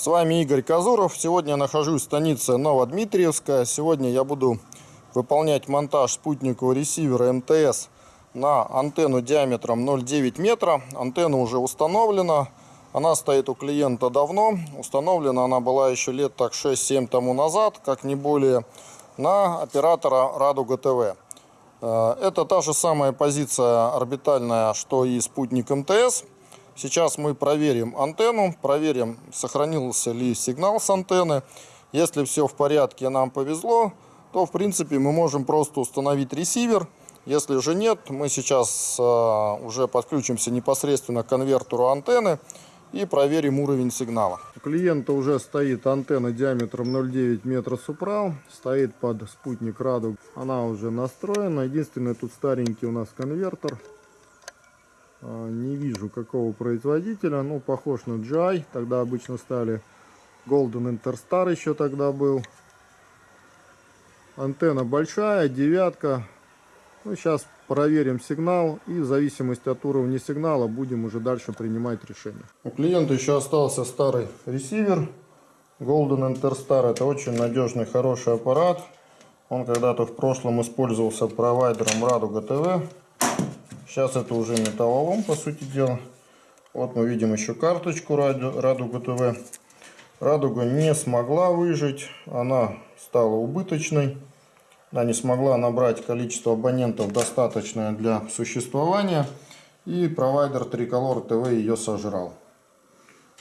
С вами Игорь Казуров. Сегодня я нахожусь в станице Новодмитриевская. Сегодня я буду выполнять монтаж спутникового ресивера МТС на антенну диаметром 0,9 метра. Антенна уже установлена. Она стоит у клиента давно. Установлена она была еще лет так 6-7 тому назад, как не более, на оператора Радуга ТВ. Э, это та же самая позиция орбитальная, что и спутник МТС. Сейчас мы проверим антенну, проверим, сохранился ли сигнал с антенны. Если все в порядке, нам повезло, то в принципе мы можем просто установить ресивер. Если же нет, мы сейчас э, уже подключимся непосредственно к конвертеру антенны и проверим уровень сигнала. У клиента уже стоит антенна диаметром 0,9 метра супрал, стоит под спутник Радуг. Она уже настроена. Единственное, тут старенький у нас конвертер. А, не вижу какого производителя. Ну, похож на GI. Тогда обычно стали Golden Interstar еще тогда был. Антенна большая, девятка. Ну, сейчас проверим сигнал и в зависимости от уровня сигнала будем уже дальше принимать решение. У клиента еще остался старый ресивер Golden Interstar. Это очень надежный, хороший аппарат. Он когда-то в прошлом использовался провайдером Радуга ТВ. Сейчас это уже металлолом, по сути дела. Вот мы видим еще карточку Радуга ТВ. Радуга не смогла выжить, она стала убыточной. Она не смогла набрать количество абонентов достаточное для существования. И провайдер Tricolor TV ее сожрал.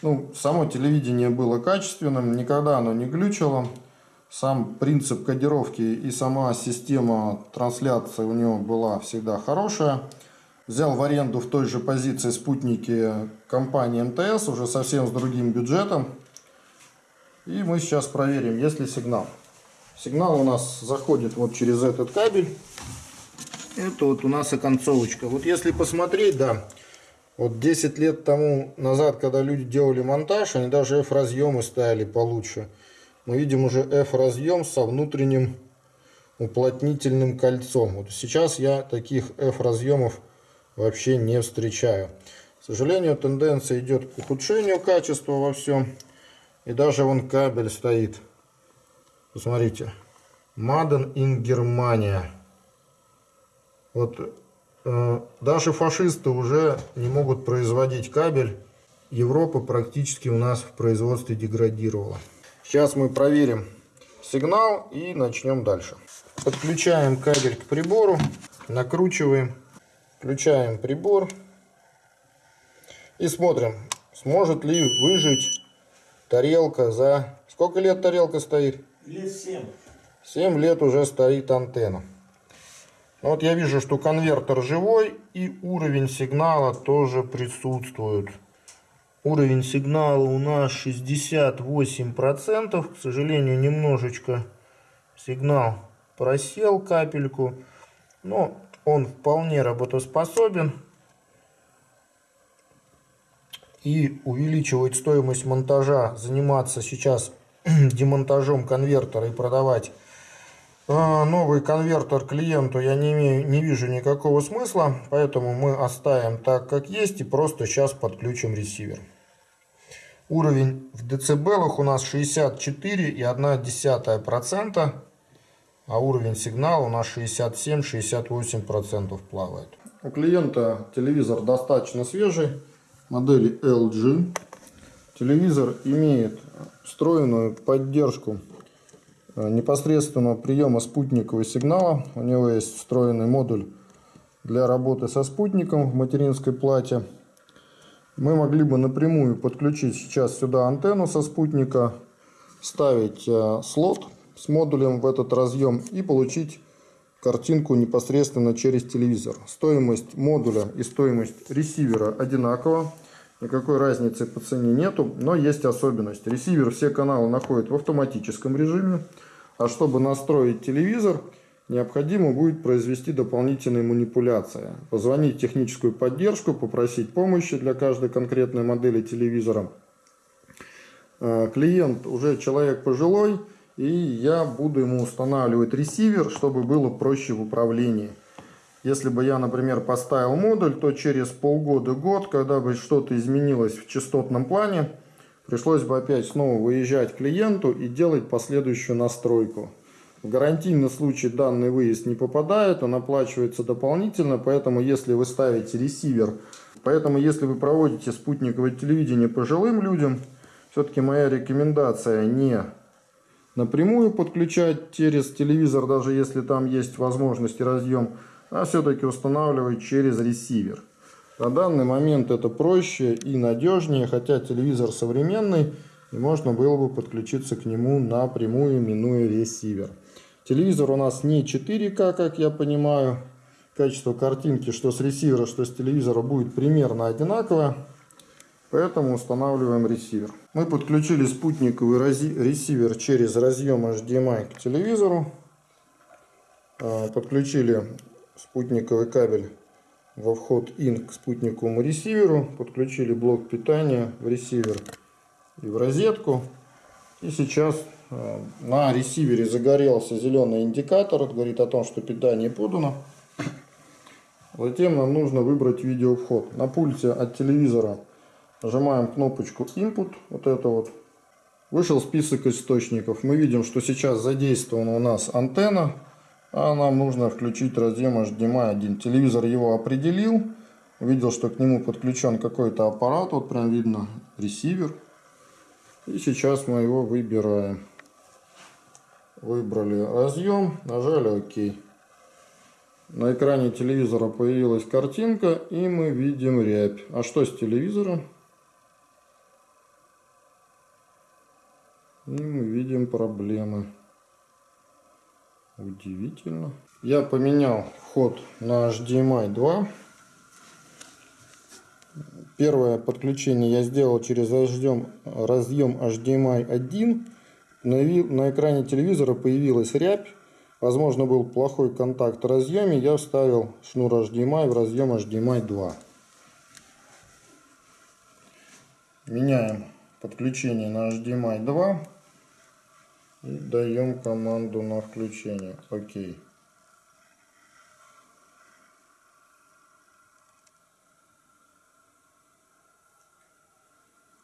Ну, само телевидение было качественным, никогда оно не глючило. Сам принцип кодировки и сама система трансляции у него была всегда хорошая взял в аренду в той же позиции спутники компании МТС, уже совсем с другим бюджетом. И мы сейчас проверим, есть ли сигнал. Сигнал у нас заходит вот через этот кабель. Это вот у нас оконцовочка. Вот если посмотреть, да, вот 10 лет тому назад, когда люди делали монтаж, они даже F-разъемы ставили получше. Мы видим уже F-разъем со внутренним уплотнительным кольцом. Вот сейчас я таких F-разъемов вообще не встречаю. К сожалению, тенденция идет к ухудшению качества во всем. И даже вон кабель стоит. Посмотрите. Маден in Германия. Вот э, даже фашисты уже не могут производить кабель. Европа практически у нас в производстве деградировала. Сейчас мы проверим сигнал и начнем дальше. Подключаем кабель к прибору, накручиваем. Включаем прибор и смотрим, сможет ли выжить тарелка за... Сколько лет тарелка стоит? Лет 7. 7 лет уже стоит антенна. Вот я вижу, что конвертер живой и уровень сигнала тоже присутствует. Уровень сигнала у нас 68%. К сожалению, немножечко сигнал просел капельку. Но он вполне работоспособен. И увеличивать стоимость монтажа, заниматься сейчас демонтажом конвертера и продавать а, новый конвертер клиенту я не, имею, не вижу никакого смысла. Поэтому мы оставим так, как есть и просто сейчас подключим ресивер. Уровень в децибелах у нас 64,1% а уровень сигнала у нас 67-68% плавает. У клиента телевизор достаточно свежий, модели LG. Телевизор имеет встроенную поддержку э, непосредственного приема спутникового сигнала. У него есть встроенный модуль для работы со спутником в материнской плате. Мы могли бы напрямую подключить сейчас сюда антенну со спутника, ставить э, слот с модулем в этот разъем и получить картинку непосредственно через телевизор. Стоимость модуля и стоимость ресивера одинакова. Никакой разницы по цене нету, но есть особенность. Ресивер все каналы находит в автоматическом режиме, а чтобы настроить телевизор, необходимо будет произвести дополнительные манипуляции. Позвонить в техническую поддержку, попросить помощи для каждой конкретной модели телевизора. Э, клиент уже человек пожилой, и я буду ему устанавливать ресивер, чтобы было проще в управлении. Если бы я, например, поставил модуль, то через полгода-год, когда бы что-то изменилось в частотном плане, пришлось бы опять снова выезжать клиенту и делать последующую настройку. В гарантийный случай данный выезд не попадает, он оплачивается дополнительно, поэтому если вы ставите ресивер, поэтому если вы проводите спутниковое телевидение пожилым людям, все-таки моя рекомендация не напрямую подключать через телевизор, даже если там есть возможность и разъем, а все-таки устанавливать через ресивер. На данный момент это проще и надежнее, хотя телевизор современный, и можно было бы подключиться к нему напрямую, минуя ресивер. Телевизор у нас не 4К, как я понимаю. Качество картинки, что с ресивера, что с телевизора, будет примерно одинаковое. Поэтому устанавливаем ресивер. Мы подключили спутниковый ресивер через разъем HDMI к телевизору. А, подключили спутниковый кабель во вход IN к спутниковому ресиверу. Подключили блок питания в ресивер и в розетку. И сейчас а, на ресивере загорелся зеленый индикатор. Это говорит о том, что питание подано. Затем нам нужно выбрать видеовход. На пульте от телевизора Нажимаем кнопочку Input, вот это вот. Вышел список источников. Мы видим, что сейчас задействована у нас антенна. А нам нужно включить разъем HDMI 1. Телевизор его определил. Увидел, что к нему подключен какой-то аппарат. Вот прям видно ресивер. И сейчас мы его выбираем. Выбрали разъем, нажали ОК. На экране телевизора появилась картинка и мы видим рябь. А что с телевизором? И мы видим проблемы. Удивительно. Я поменял вход на HDMI 2. Первое подключение я сделал через разъем, HDMI 1. На, на экране телевизора появилась рябь. Возможно, был плохой контакт в разъеме. Я вставил шнур HDMI в разъем HDMI 2. Меняем подключение на HDMI 2. И даем команду на включение. Окей.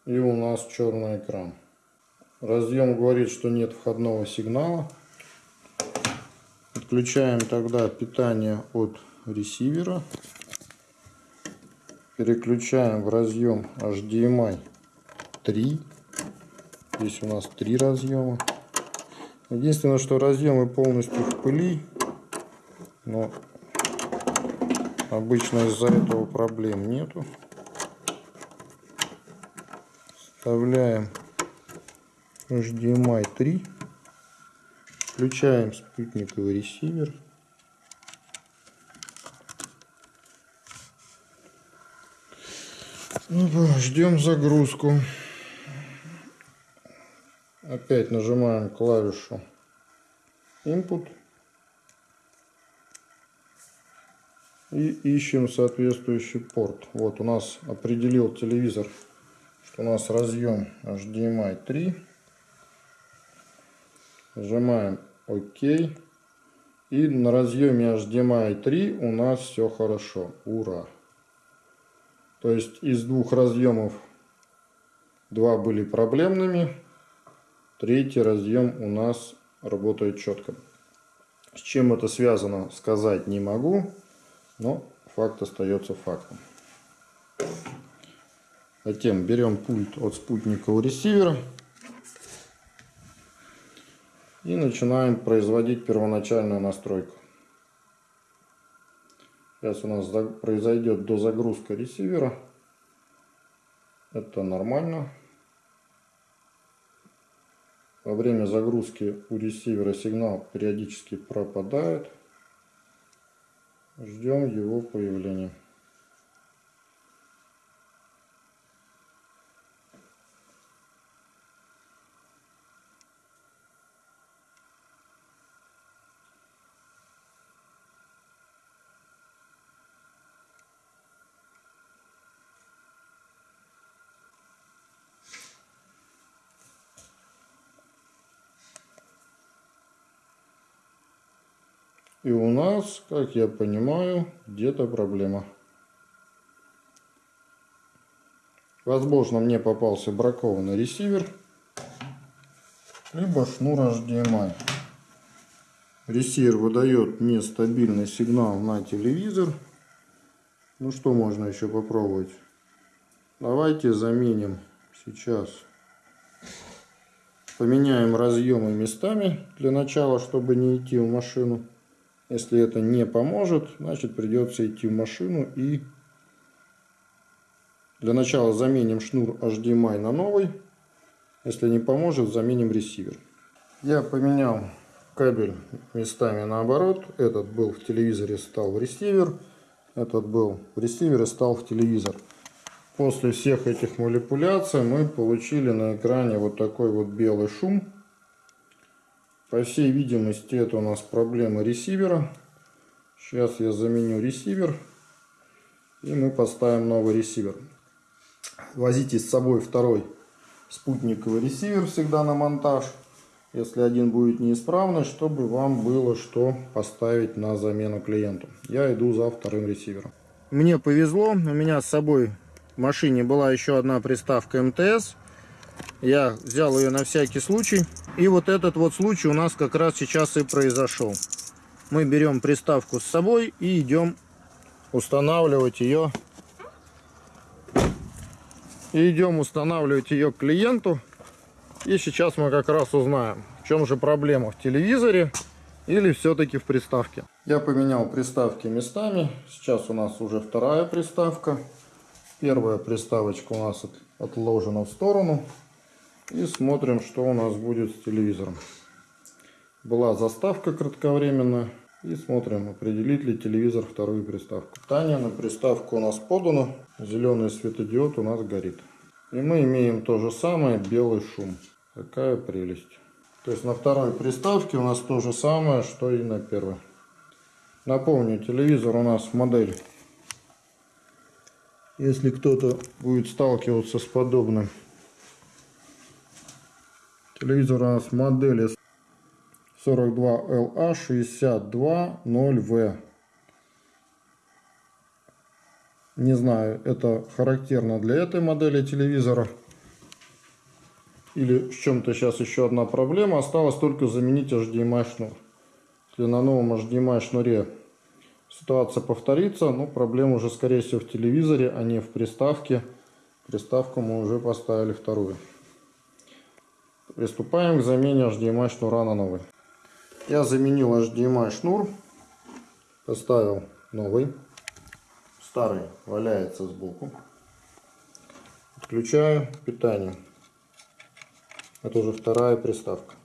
И у нас черный экран. Разъем говорит, что нет входного сигнала. Отключаем тогда питание от ресивера. Переключаем в разъем HDMI 3. Здесь у нас три разъема. Единственное, что разъемы полностью в пыли, но обычно из-за этого проблем нету. Вставляем HDMI 3, включаем спутниковый ресивер. Ждем загрузку. Опять нажимаем клавишу Input. И ищем соответствующий порт. Вот у нас определил телевизор, что у нас разъем HDMI 3. Нажимаем ОК. И на разъеме HDMI 3 у нас все хорошо. Ура! То есть из двух разъемов два были проблемными, Третий разъем у нас работает четко. С чем это связано, сказать не могу, но факт остается фактом. Затем берем пульт от спутникового ресивера и начинаем производить первоначальную настройку. Сейчас у нас произойдет дозагрузка ресивера. Это нормально. Во время загрузки у ресивера сигнал периодически пропадает. Ждем его появления. И у нас, как я понимаю, где-то проблема. Возможно, мне попался бракованный ресивер, либо шнур HDMI. Ресивер выдает нестабильный сигнал на телевизор. Ну что можно еще попробовать? Давайте заменим сейчас. Поменяем разъемы местами для начала, чтобы не идти в машину. Если это не поможет, значит придется идти в машину и для начала заменим шнур HDMI на новый. Если не поможет, заменим ресивер. Я поменял кабель местами наоборот. Этот был в телевизоре, стал в ресивер. Этот был в ресивере, стал в телевизор. После всех этих манипуляций мы получили на экране вот такой вот белый шум. По всей видимости это у нас проблема ресивера. Сейчас я заменю ресивер. И мы поставим новый ресивер. Возите с собой второй спутниковый ресивер всегда на монтаж. Если один будет неисправный, чтобы вам было что поставить на замену клиенту. Я иду за вторым ресивером. Мне повезло, у меня с собой в машине была еще одна приставка МТС. Я взял ее на всякий случай. И вот этот вот случай у нас как раз сейчас и произошел. Мы берем приставку с собой и идем устанавливать ее и идем устанавливать ее к клиенту. И сейчас мы как раз узнаем, в чем же проблема в телевизоре или все-таки в приставке. Я поменял приставки местами. Сейчас у нас уже вторая приставка. Первая приставочка у нас отложена в сторону. И смотрим, что у нас будет с телевизором. Была заставка кратковременная. И смотрим, определит ли телевизор вторую приставку. Питание на приставку у нас подано. Зеленый светодиод у нас горит. И мы имеем то же самое, белый шум. Какая прелесть. То есть на второй приставке у нас то же самое, что и на первой. Напомню, телевизор у нас модель. Если кто-то будет сталкиваться с подобным. Телевизор у нас модели 42LA620V. Не знаю, это характерно для этой модели телевизора. Или в чем-то сейчас еще одна проблема. Осталось только заменить HDMI шнур. Если на новом HDMI шнуре ситуация повторится, но проблема уже скорее всего в телевизоре, а не в приставке. Приставку мы уже поставили вторую. Приступаем к замене HDMI шнура на новый. Я заменил HDMI шнур, поставил новый, старый валяется сбоку. Отключаю питание. Это уже вторая приставка.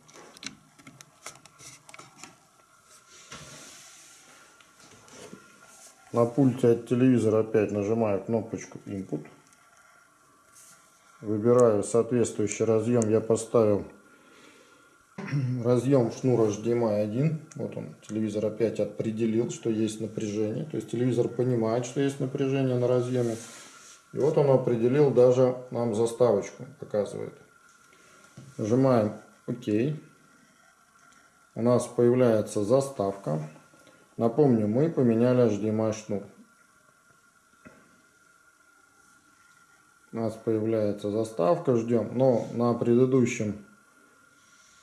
На пульте от телевизора опять нажимаю кнопочку Input. Выбираю соответствующий разъем. Я поставил разъем шнура HDMI 1. Вот он, телевизор опять определил, что есть напряжение. То есть телевизор понимает, что есть напряжение на разъеме. И вот он определил даже нам заставочку, показывает. Нажимаем ОК. У нас появляется заставка. Напомню, мы поменяли HDMI шнур. У нас появляется заставка, ждем. Но на предыдущем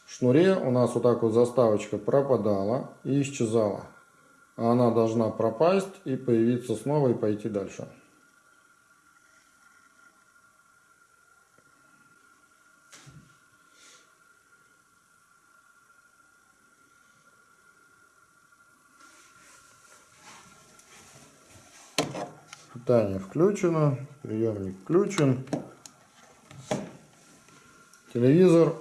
шнуре у нас вот так вот заставочка пропадала и исчезала. Она должна пропасть и появиться снова и пойти дальше. Питание включено, приемник включен. Телевизор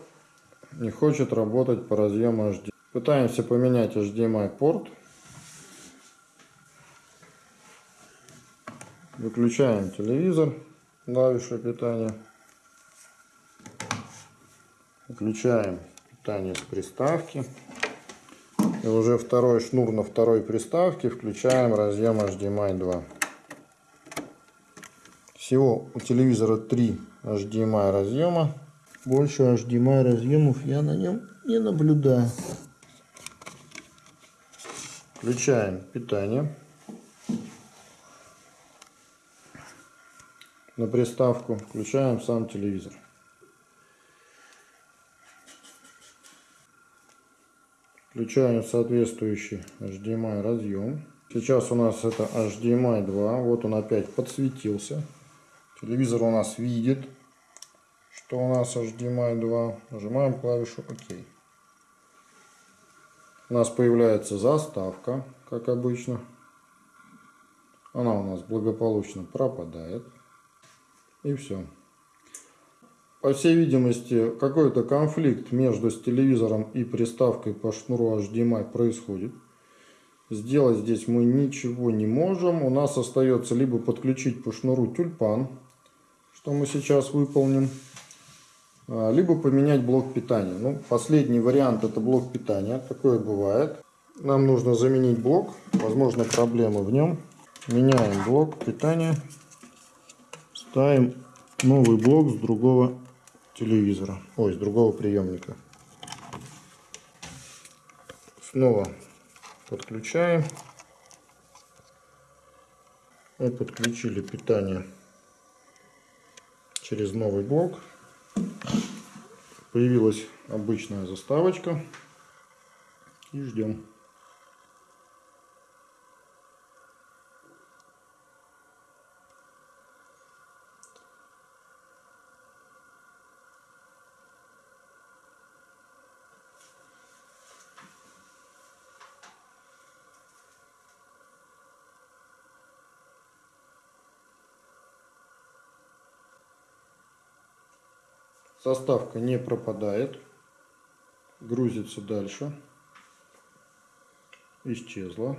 не хочет работать по разъему HDMI. Пытаемся поменять HDMI порт. Выключаем телевизор, клавишу питания. Выключаем питание с приставки. И уже второй шнур на второй приставке включаем разъем HDMI 2. Всего у телевизора 3 HDMI разъема. Больше HDMI разъемов я на нем не наблюдаю. Включаем питание. на приставку, включаем сам телевизор. Включаем соответствующий HDMI разъем. Сейчас у нас это HDMI 2. Вот он опять подсветился. Телевизор у нас видит, что у нас HDMI 2. Нажимаем клавишу ОК. У нас появляется заставка, как обычно. Она у нас благополучно пропадает. И все. По всей видимости, какой-то конфликт между с телевизором и приставкой по шнуру HDMI происходит. Сделать здесь мы ничего не можем. У нас остается либо подключить по шнуру тюльпан, что мы сейчас выполним, а, либо поменять блок питания. Ну, последний вариант это блок питания. Такое бывает. Нам нужно заменить блок. Возможно, проблемы в нем. Меняем блок питания. Ставим новый блок с другого телевизора. Ой, с другого приемника. Снова подключаем. Мы подключили питание через новый блок. Появилась обычная заставочка. И ждем. Составка не пропадает. Грузится дальше. Исчезла.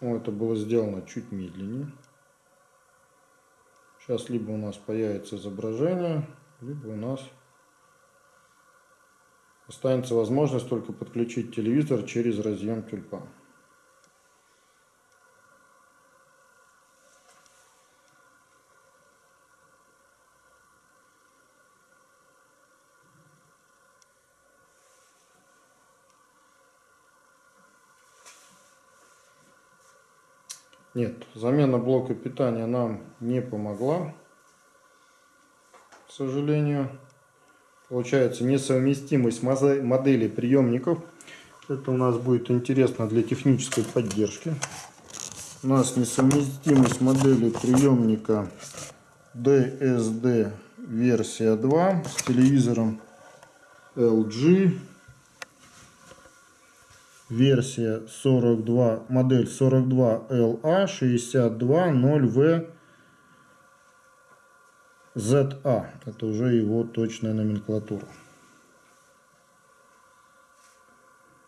Это было сделано чуть медленнее. Сейчас либо у нас появится изображение, либо у нас останется возможность только подключить телевизор через разъем тюльпан. Нет, замена блока питания нам не помогла, к сожалению. Получается несовместимость моделей приемников. Это у нас будет интересно для технической поддержки. У нас несовместимость модели приемника DSD версия 2 с телевизором LG версия 42, модель 42LA 620V ZA. Это уже его точная номенклатура.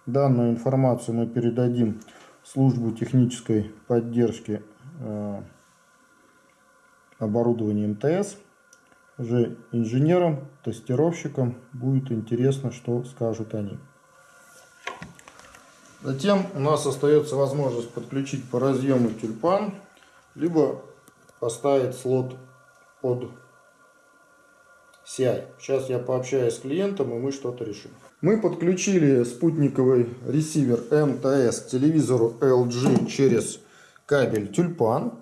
Данную информацию мы передадим в службу технической поддержки э, оборудования МТС. Уже инженерам, тестировщикам будет интересно, что скажут они. Затем у нас остается возможность подключить по разъему тюльпан, либо поставить слот под CI. Сейчас я пообщаюсь с клиентом и мы что-то решим. Мы подключили спутниковый ресивер МТС к телевизору LG через кабель тюльпан.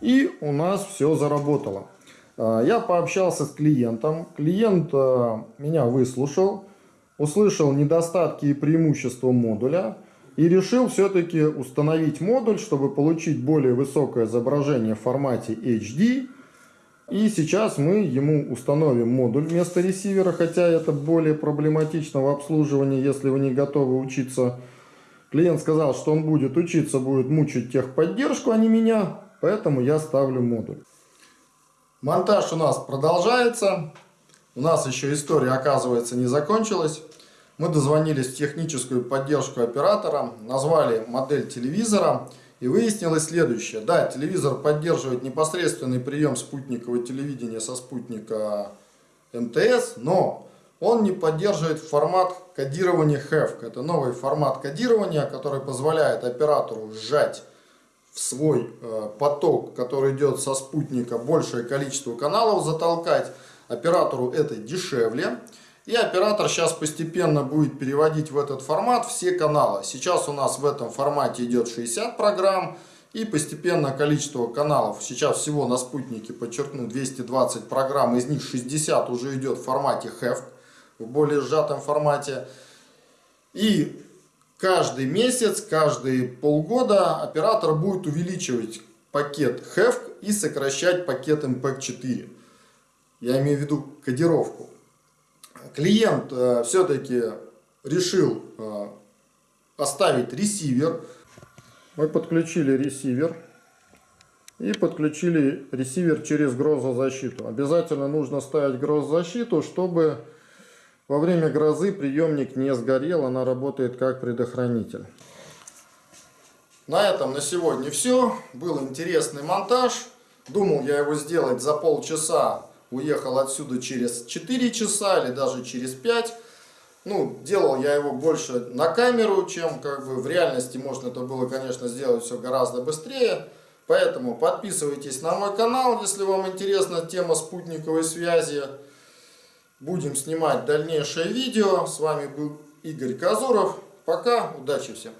И у нас все заработало. А, я пообщался с клиентом. Клиент а, меня выслушал услышал недостатки и преимущества модуля и решил все-таки установить модуль, чтобы получить более высокое изображение в формате HD. И сейчас мы ему установим модуль вместо ресивера, хотя это более проблематично в обслуживании, если вы не готовы учиться. Клиент сказал, что он будет учиться, будет мучить техподдержку, а не меня, поэтому я ставлю модуль. Монтаж у нас продолжается. У нас еще история, оказывается, не закончилась. Мы дозвонились в техническую поддержку оператора, назвали модель телевизора и выяснилось следующее. Да, телевизор поддерживает непосредственный прием спутникового телевидения со спутника МТС, но он не поддерживает формат кодирования HEVC. Это новый формат кодирования, который позволяет оператору сжать в свой э, поток, который идет со спутника, большее количество каналов затолкать Оператору это дешевле. И оператор сейчас постепенно будет переводить в этот формат все каналы. Сейчас у нас в этом формате идет 60 программ. И постепенно количество каналов, сейчас всего на спутнике, подчеркну, 220 программ, из них 60 уже идет в формате HEV, в более сжатом формате. И каждый месяц, каждые полгода оператор будет увеличивать пакет HEV и сокращать пакет MPEG-4. Я имею в виду кодировку. Клиент э, все-таки решил э, оставить ресивер. Мы подключили ресивер. И подключили ресивер через грозозащиту. Обязательно нужно ставить грозозащиту, чтобы во время грозы приемник не сгорел. Она работает как предохранитель. На этом на сегодня все. Был интересный монтаж. Думал я его сделать за полчаса. Уехал отсюда через 4 часа или даже через 5. Ну, делал я его больше на камеру, чем как бы в реальности можно это было, конечно, сделать все гораздо быстрее. Поэтому подписывайтесь на мой канал, если вам интересна тема спутниковой связи. Будем снимать дальнейшее видео. С вами был Игорь Казуров. Пока, удачи всем!